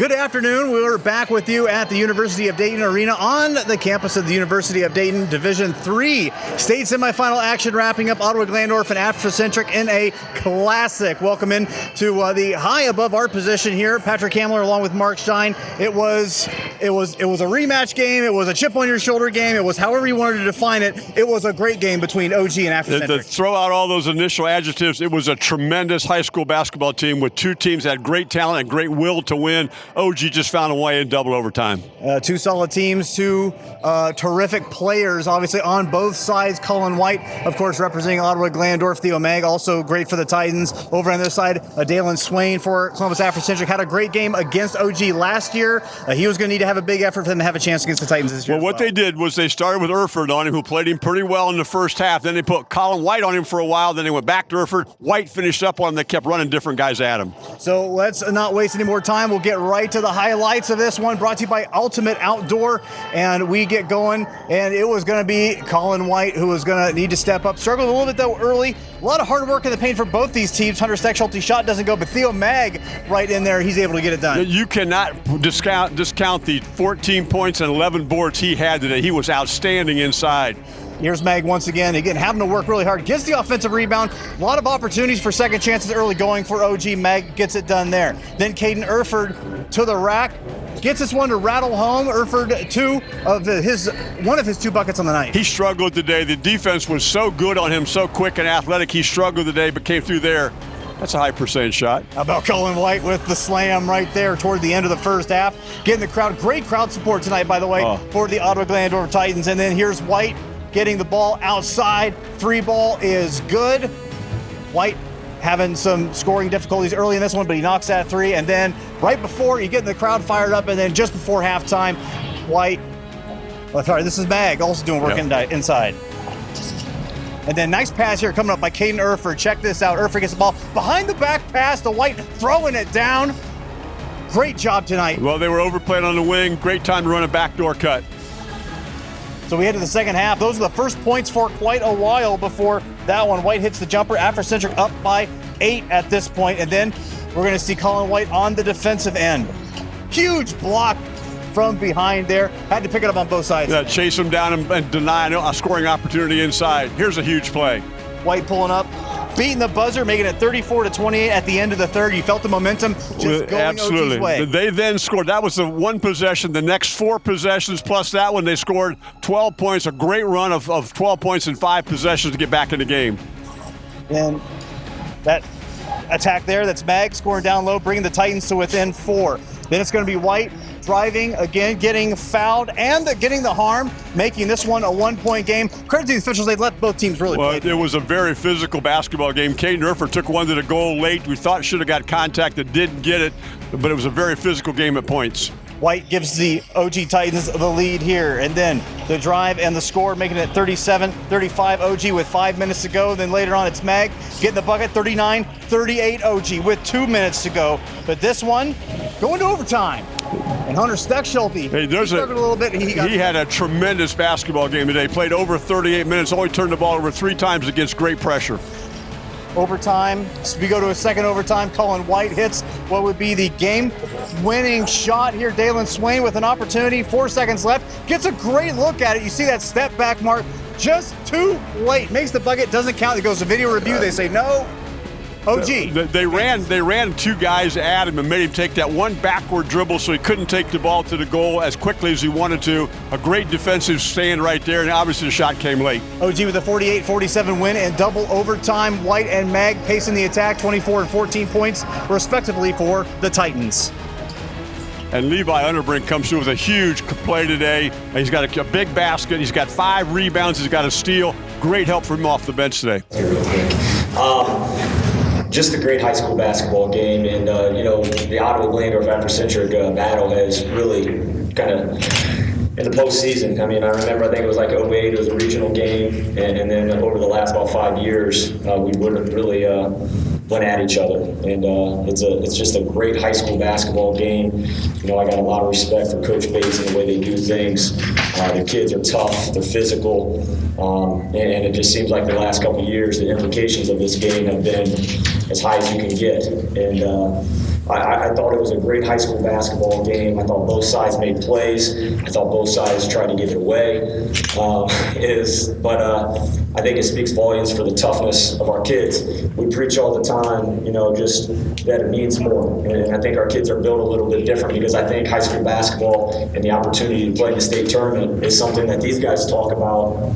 Good afternoon. We're back with you at the University of Dayton Arena on the campus of the University of Dayton Division Three state semifinal action wrapping up Ottawa Glandorf and Africentric in a classic. Welcome in to uh, the high above our position here. Patrick Hamler along with Mark Stein. It was it was it was a rematch game. It was a chip on your shoulder game. It was however you wanted to define it. It was a great game between OG and Africentric. To throw out all those initial adjectives, it was a tremendous high school basketball team with two teams that had great talent and great will to win. OG just found a way in double overtime. Uh, two solid teams, two uh, terrific players, obviously on both sides. Colin White, of course, representing Ottawa Glandorf. Theo Mag, also great for the Titans. Over on this side, uh, Dailyn Swain for Columbus Africentric had a great game against OG last year. Uh, he was going to need to have a big effort for them to have a chance against the Titans this year. Well, what well. they did was they started with Erford on him, who played him pretty well in the first half. Then they put Colin White on him for a while. Then they went back to Erford. White finished up on him. They kept running different guys at him. So let's not waste any more time. We'll get right to the highlights of this one brought to you by Ultimate Outdoor. And we get going, and it was going to be Colin White who was going to need to step up. Struggled a little bit, though, early. A lot of hard work in the paint for both these teams. Hunter Steckschulte shot doesn't go, but Theo Mag right in there, he's able to get it done. You cannot discount, discount the 14 points and 11 boards he had today. He was outstanding inside. Here's Mag once again. Again, having to work really hard. Gets the offensive rebound. A lot of opportunities for second chances early going for OG. Mag gets it done there. Then Caden Erford to the rack. Gets this one to rattle home. Erford two of his one of his two buckets on the night. He struggled today. The defense was so good on him, so quick and athletic. He struggled today, but came through there. That's a high percentage shot. How about Colin White with the slam right there toward the end of the first half. Getting the crowd, great crowd support tonight, by the way, oh. for the Ottawa Glandorf Titans. And then here's White getting the ball outside. Three ball is good. White having some scoring difficulties early in this one, but he knocks that three. And then right before you get the crowd fired up, and then just before halftime, White. Oh, sorry, this is Mag also doing work yep. inside. And then nice pass here coming up by Caden Erford. Check this out. Erford gets the ball behind the back pass to White, throwing it down. Great job tonight. Well, they were overplayed on the wing. Great time to run a backdoor cut. So we head to the second half. Those are the first points for quite a while before that one. White hits the jumper. Africentric up by eight at this point, and then we're going to see Colin White on the defensive end. Huge block from behind there. Had to pick it up on both sides. Yeah, chase him down and, and deny a scoring opportunity inside. Here's a huge play. White pulling up, beating the buzzer, making it 34 to 28 at the end of the third. You felt the momentum just going Absolutely. OG's way. They then scored. That was the one possession. The next four possessions plus that one, they scored 12 points. A great run of, of 12 points in five possessions to get back in the game. And that attack there, that's Mag scoring down low, bringing the Titans to within four. Then it's going to be White driving again, getting fouled, and the, getting the harm, making this one a one-point game. Credit to the officials; they let both teams really well, play. It was a very physical basketball game. Caden Erford took one to the goal late. We thought should have got contact, that didn't get it, but it was a very physical game at points. White gives the OG Titans the lead here. And then the drive and the score, making it 37 35 OG with five minutes to go. Then later on, it's Mag getting the bucket 39 38 OG with two minutes to go. But this one going to overtime. And Hunter Steckschulte, hey, there's he a, a little bit. He, he had a tremendous basketball game today. Played over 38 minutes, only turned the ball over three times against great pressure overtime. So we go to a second overtime. Colin White hits what would be the game winning shot here. Dailyn Swain with an opportunity. Four seconds left. Gets a great look at it. You see that step back mark just too late. Makes the bucket, doesn't count. It goes to video review. They say no. OG. They, they, ran they ran two guys at him and made him take that one backward dribble so he couldn't take the ball to the goal as quickly as he wanted to. A great defensive stand right there, and obviously the shot came late. OG with a 48-47 win and double overtime. White and Mag pacing the attack, 24 and 14 points respectively for the Titans. And Levi Underbrink comes through with a huge play today. He's got a, a big basket. He's got five rebounds. He's got a steal. Great help from him off the bench today. Um, just a great high school basketball game. And, uh, you know, the Ottawa Glandorf Africentric uh, battle has really kind of in the postseason. I mean, I remember I think it was like 08, it was a regional game, and, and then over the last about five years, uh, we wouldn't really uh, went at each other. And uh, it's a it's just a great high school basketball game. You know, I got a lot of respect for Coach Bates and the way they do things. Uh, the kids are tough, they're physical, um, and, and, it just seems like the last couple years, the implications of this game have been as high as you can get. And uh, I, I, thought it was a great high school basketball game. I thought both sides made plays. I thought both sides tried to give it away. Um, is but uh, I think it speaks volumes for the toughness of our kids. We preach all the time, you know, just that it means more. And I think our kids are built a little bit different because I think high school basketball and the opportunity to play in the state tournament is something that these guys talk about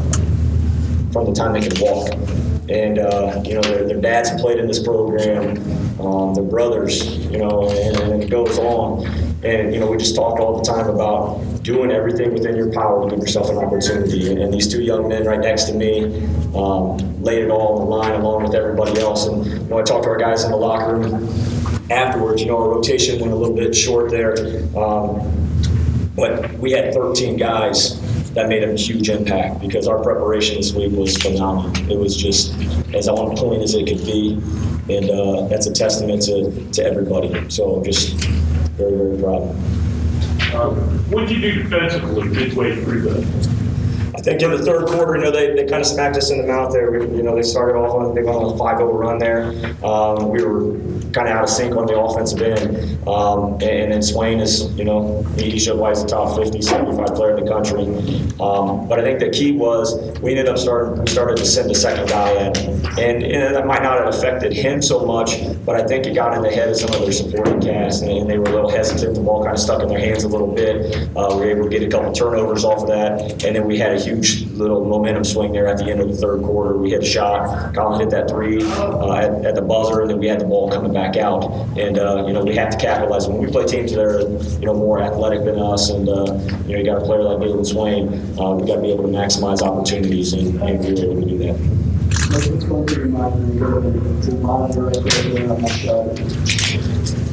from the time they can walk. And, uh, you know, their, their dads played in this program, um, their brothers, you know, and, and it goes on. And, you know, we just talk all the time about doing everything within your power to give yourself an opportunity. And, and these two young men right next to me um, laid it all on the line along with everybody else. And, you know, I talked to our guys in the locker room afterwards. You know, our rotation went a little bit short there. Um, but we had 13 guys that made a huge impact because our preparation this week was phenomenal. It was just as on point as it could be, and uh, that's a testament to, to everybody. So just very, very proud. Um, What did you do defensively midway through that? I think in the third quarter, you know, they, they kind of smacked us in the mouth there. We, you know, they started off on, they went on a 5 0 run there. Um, we were kind of out of sync on the offensive end. Um, and, and then Swain is, you know, he, showed why he's a top 50, 75 player in the country. Um, but I think the key was we ended up starting, we started to send the second guy in. And, and that might not have affected him so much, but I think it got in the head of some of their supporting cast. And, and they were a little hesitant. The ball kind of stuck in their hands a little bit. Uh, we were able to get a couple turnovers off of that. And then we had a huge little momentum swing there at the end of the third quarter. We hit a shot. Colin hit that three uh, at, at the buzzer, and then we had the ball coming back out. And uh, you know we have to capitalize when we play teams that are you know more athletic than us, and uh, you know you got a player like Dailyn Swain. Uh, we got to be able to maximize opportunities, and, and we were able to do that.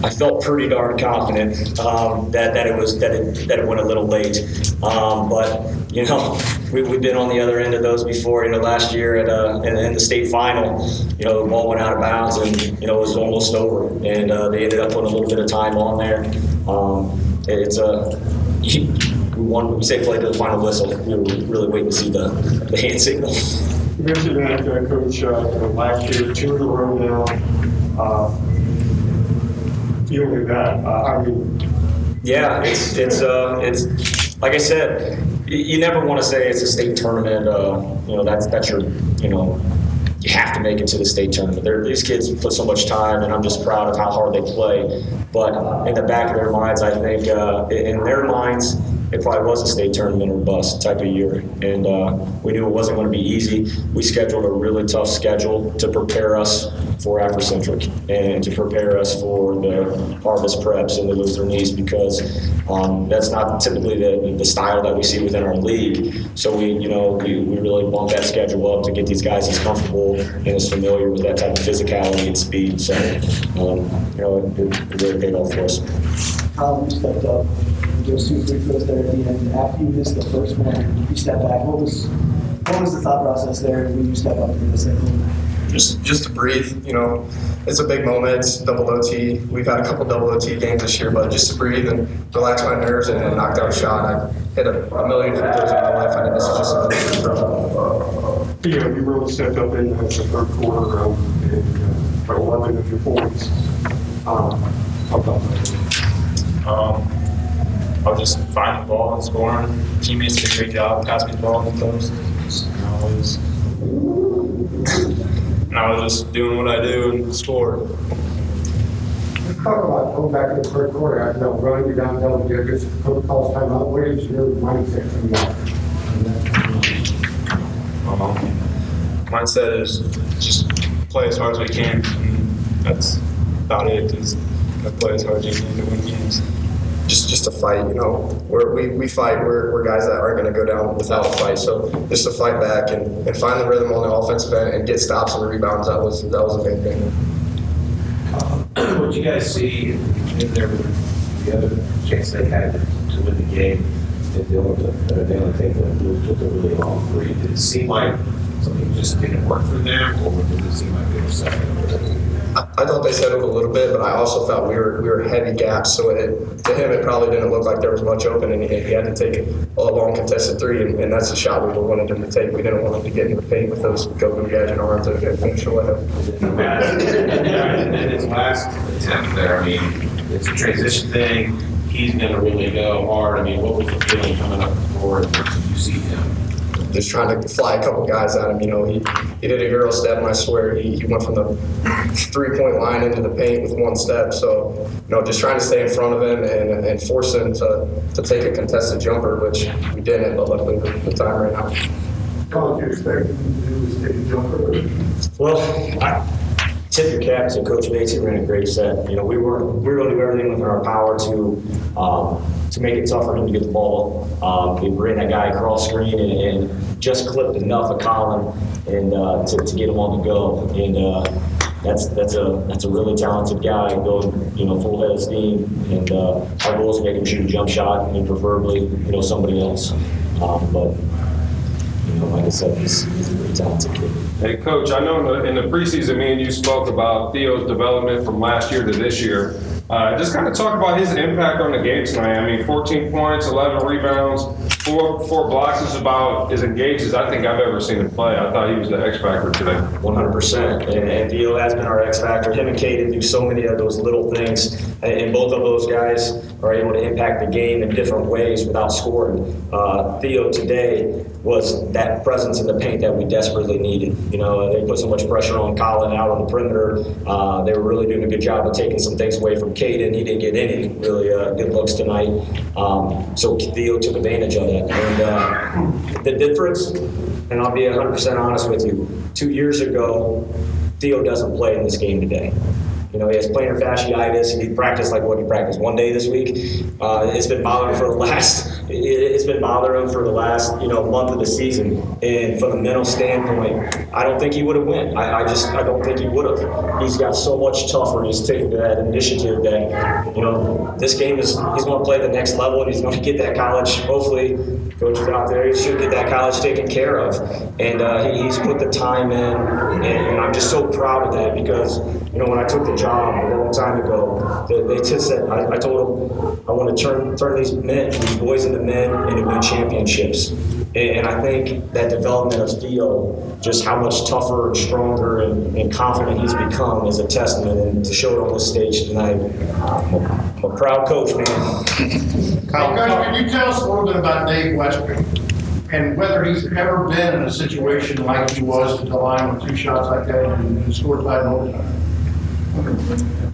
I felt pretty darn confident um, that, that it was that it, that it went a little late. Um, but you know, we, we've been on the other end of those before. You know, last year at uh, in, in the state final, you know, the ball went out of bounds and you know it was almost over, and uh, they ended up putting a little bit of time on there. Um, it's a we won. We say play to the final whistle. We were really waiting to see the, the hand signal. You mentioned that, uh, Coach, uh, last year, two in a row now. uh, That, uh, Yeah, it's it's uh it's like I said, you, never want to say it's a state tournament. Uh, you know that's that's your you know you have to make it to the state tournament. They're, these kids put so much time, and I'm just proud of how hard they play. But in the back of their minds, I think uh, in in their minds. It probably was a state tournament or bust type of year, and uh, we knew it wasn't going to be easy. We scheduled a really tough schedule to prepare us for Africentric and to prepare us for the Harvest Preps and the Lutheran East because um, that's not typically the, the style that we see within our league. So we, you know, we, we really bump that schedule up to get these guys as comfortable and as familiar with that type of physicality and speed. So, um, you know, it, it really paid off for us. Colin, you stepped up, those two free throws there at the end. After you missed the first one, you stepped back. What was what was the thought process there when you step up to the second one? Just just to breathe. You know, it's a big moment. It's double OT. We've had a couple double OT games this year, but just to breathe and relax my nerves and, and knock down a shot. I hit a, a million free throws in my life, and this is just another free throw. you you really stepped up in the third quarter, um, and, uh, by 11 of your points. Um, how about that? Um, I'll just find the ball and scoring. Teammates did a great job, pass me the ball in the post. And I was, and I was just doing what I do and score. Let's talk about going back to the first quarter, I know, running you down double digits, coach calls timeout, what is your mindset from that? Um, mindset is just play as hard as we can. And that's about it. Is play as hard as you can to win games. Just to fight. You know, we're, we we fight. We're, we're guys that aren't going to go down without a fight. So just to fight back and, and find the rhythm on the offensive end and get stops and rebounds. That was that was a big thing. Um, what you guys see in their the other chance they had to win the game, if they only take the took a really long three. Did it seem like something just didn't work for them, or did it seem like they were second? I, thought they settled a little bit, but I also thought we were we were heavy gaps. So it, to him, it probably didn't look like there was much open, and he, he had to take a long contested three, and, and that's the shot we wanted him to take. We didn't want him to get in the paint with those go-go gadget arms and, finish away. And then his last attempt there, I mean, it's a transition thing. He's going to really go hard. I mean, what was the feeling coming up before you see him? Just trying to fly a couple guys at him. You know, he, he did a hero step, and I swear he, he went from the three point line into the paint with one step. So, you know, just trying to stay in front of him and, and force him to, to take a contested jumper, which we didn't, but luckily the, the time right now. How would you expect him to do is take a jumper? Well, I tip your cap to Coach Bates. He ran a great set. You know, we were we were going to do everything within our power to um, to make it tough for him to get the ball. Um, we ran that guy across screen and, and just clipped enough of Colin and uh, to, to get him on the go. And uh, that's that's a that's a really talented guy going you know full head of steam. And uh, our goal is to make him shoot a jump shot and preferably you know somebody else. Um, but you know, like I said, he's, he's a really talented kid. Hey, Coach, I know in the, in the preseason, me and you spoke about Theo's development from last year to this year. Uh, just kind of talk about his impact on the game tonight. I mean, 14 points, 11 rebounds, four four blocks is about as engaged as I think I've ever seen him play. I thought he was the X factor today. 100%. And, Theo has been our X factor. Him and Caden do so many of those little things, and, and both of those guys are able to impact the game in different ways without scoring. Uh, Theo today was that presence in the paint that we desperately needed. You know, they put so much pressure on Colin out on the perimeter. Uh, they were really doing a good job of taking some things away from Caden. He didn't get any really uh, good looks tonight. Um, so Theo took advantage of that. And uh, the difference, and I'll be 100% honest with you, two years ago, Theo doesn't play in this game today. You know, he has plantar fasciitis. He practiced like what he practiced one day this week. Uh, it's been bothering for the last. it- It's been bothering him for the last you know month of the season. And from a mental standpoint, I don't think he would have went. I, I just I don't think he would have. He's got so much tougher. He's taken that initiative that you know this game is he's going to play the next level and he's going to get that college. Hopefully, coaches out there he should get that college taken care of. And uh, he, he's put the time in, and, and I'm just so proud of that because you know when I took the job a long time ago, they, they just said I, I told them I want to turn turn these men, these boys into men, into win championships. And, and I think that development of Theo, just how much tougher and stronger and, and confident he's become, is a testament. And to show it on this stage tonight, I'm a, proud coach, man. Hey, Coach, can you tell us a little bit about Dave Westry? And whether he's ever been in a situation like he was at the line with two shots like that and and scored five overtime?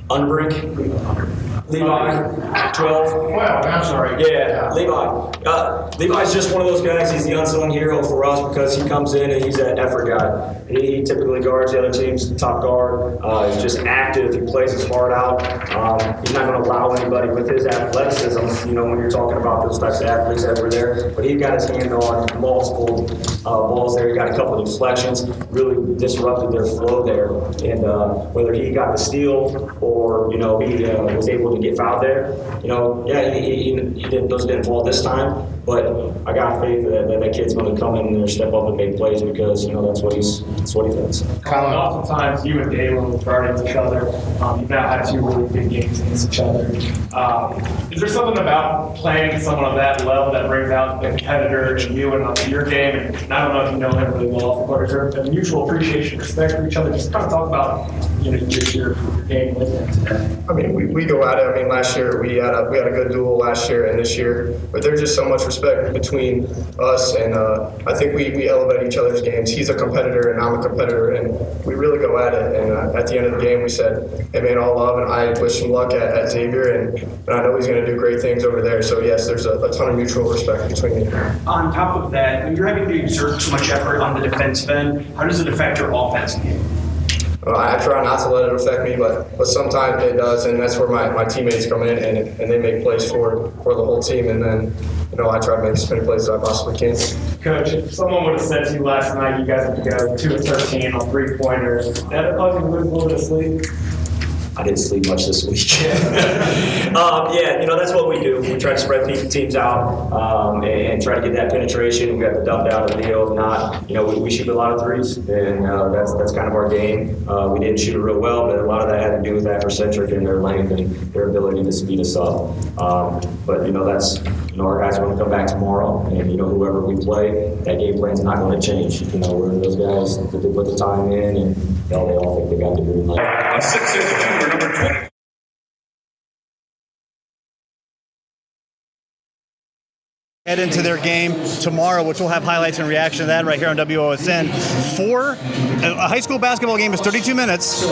Unbrink, Levi, 12. Well, I'm sorry. Yeah, Levi. Uh, Levi's just one of those guys. He's the unsung hero for us because he comes in and he's that effort guy. He, he typically guards the other team's top guard. Uh, he's just active. He plays his heart out. Um, he's not going to allow anybody with his athleticism. You know, when you're talking about those types of athletes that were there, but he got his hand on multiple uh, balls there. He got a couple of deflections. Really disrupted their flow there. And uh, whether he got the steal or you know he uh, was able to get fouled there, you know, yeah, he, he, he didn't, those didn't fall this time. But I got faith that that, that kid's going to come in there, step up, and make plays because you know that's what he's that's what he does. Colin, oftentimes you and Dalen will guard each other. Um, you've now had two really big games against each other. Um, is there something about playing someone of that level that brings out the competitor in you and your game? And I don't know if you know him really well but the court. Is there a mutual appreciation, respect for each other? Just kind of talk about you know your, your, game with him today. I mean, we, we go at it. I mean, last year we had a we had a good duel last year and this year, but there's just so much respect between us, and uh, I think we, we elevate each other's games. He's a competitor and I'm a competitor, and we really go at it. And uh, at the end of the game, we said, "Hey man, all love," and I wish him luck at, at Xavier, and, and I know he's going to do great things over there. So yes, there's a, a ton of mutual respect between me. On top of that, when you're having to exert so much effort on the defensive end, how does it affect your offense game? Uh, I try not to let it affect me, but, but sometimes it does, and that's where my, my teammates come in and, and they make plays for, for the whole team, and then you know I try to make as many plays as I possibly can. Coach, if someone would have said to you last night, you guys have to go two of 13 on three pointers, that cause you to lose a little bit of sleep? I didn't sleep much this week. um, yeah, you know that's what we do. We try to spread teams out um, and, and try to get that penetration. We got the dump down of the. If not, you know, we, we shoot a lot of threes, and uh, that's that's kind of our game. Uh, we didn't shoot it real well, but a lot of that had to do with Africentric and their length and their ability to speed us up. Um, but you know, that's you know, our guys are going to come back tomorrow, and you know, whoever we play, that game plan is not going to change. You know, we're those guys that they put the time in, and you know, they all think they got the green light. A six number 20. head into their game tomorrow, which we'll have highlights and reaction to that right here on WOSN. Four a high school basketball game is 32 minutes.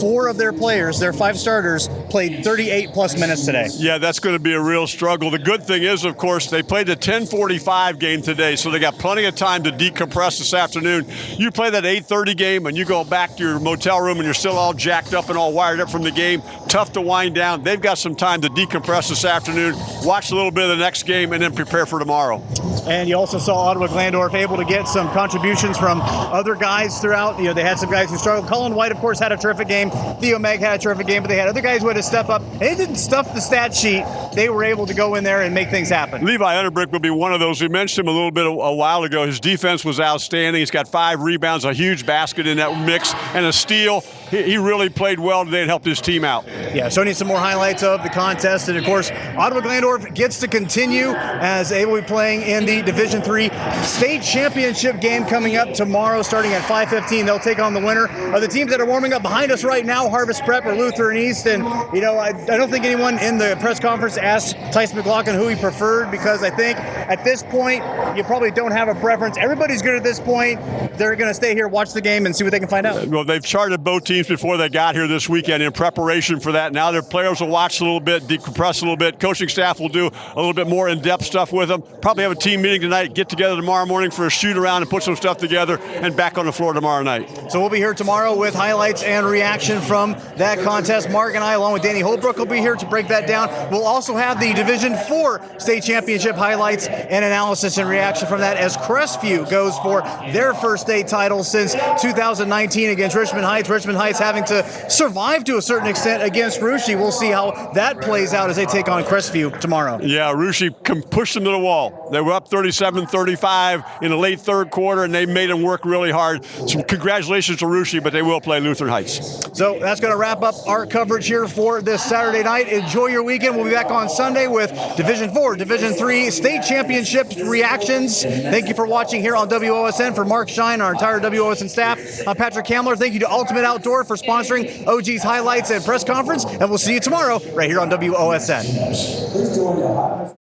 Four of their players, their five starters, played 38 plus minutes today. Yeah, that's going to be a real struggle. The good thing is, of course, they played the 10:45 game today, so they got plenty of time to decompress this afternoon. You play that 8:30 game and you go back to your motel room and you're still all jacked up and all wired up from the game. Tough to wind down. They've got some time to decompress this afternoon, watch a little bit of the next game, and then prepare for tomorrow. And you also saw Ottawa Glandorf able to get some contributions from other guys throughout. You know, they had some guys who struggled. Colin White, of course, had a terrific game. Theo Mag had a terrific game, but they had other guys who had to step up. They didn't stuff the stat sheet. They were able to go in there and make things happen. Levi Underbrink will be one of those. We mentioned him a little bit a, a while ago. His defense was outstanding. He's got five rebounds, a huge basket in that mix, and a steal. He, really played well today and helped his team out. Yeah, showing you some more highlights of the contest. And of course, Ottawa Glandorf gets to continue as they will be playing in the Division Three state championship game coming up tomorrow, starting at 5:15. They'll take on the winner of the teams that are warming up behind us right now: Harvest Prep or Lutheran East. And you know, I, I don't think anyone in the press conference asked Tyson McLaughlin who he preferred because I think at this point you probably don't have a preference. Everybody's good at this point. They're going to stay here, watch the game, and see what they can find out. Well, they've charted both teams before they got here this weekend in preparation for that. Now their players will watch a little bit, decompress a little bit. Coaching staff will do a little bit more in-depth stuff with them. Probably have a team meeting tonight, get together tomorrow morning for a shoot around and put some stuff together, and back on the floor tomorrow night. So we'll be here tomorrow with highlights and reaction from that contest. Mark and I, along with Danny Holbrook, will be here to break that down. We'll also have the Division Four state championship highlights and analysis and reaction from that as Crestview goes for their first state title since 2019 against Richmond Heights. Richmond Heights having to survive to a certain extent against Russia. We'll see how that plays out as they take on Crestview tomorrow. Yeah, Russia pushed them to the wall. They were up 37-35 in the late third quarter, and they made them work really hard. So congratulations to Russia, but they will play Lutheran Heights. So that's going to wrap up our coverage here for this Saturday night. Enjoy your weekend. We'll be back on Sunday with Division 4, Division 3 state championship reactions. Thank you for watching here on WOSN. For Mark Shine, our entire WOSN staff, I'm Patrick Kamler. Thank you to Ultimate Outdoor for sponsoring OG's highlights and press conference, and we'll see you tomorrow right here on WOSN.